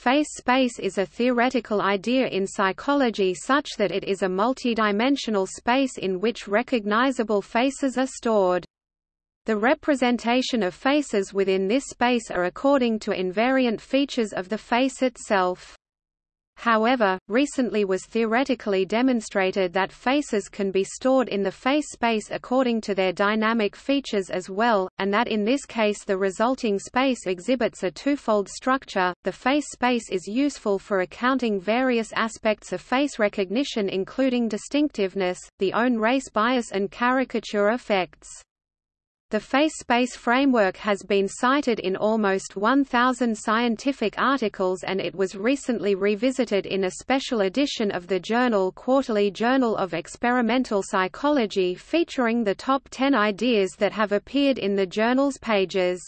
Face space is a theoretical idea in psychology such that it is a multidimensional space in which recognizable faces are stored. The representation of faces within this space are according to invariant features of the face itself. However, recently was theoretically demonstrated that faces can be stored in the face space according to their dynamic features as well, and that in this case the resulting space exhibits a twofold structure. The face space is useful for accounting various aspects of face recognition including distinctiveness, the own race bias and caricature effects. The face-space framework has been cited in almost 1,000 scientific articles and it was recently revisited in a special edition of the journal Quarterly Journal of Experimental Psychology featuring the top 10 ideas that have appeared in the journal's pages.